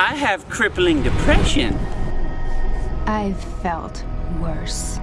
I have crippling depression. I've felt worse.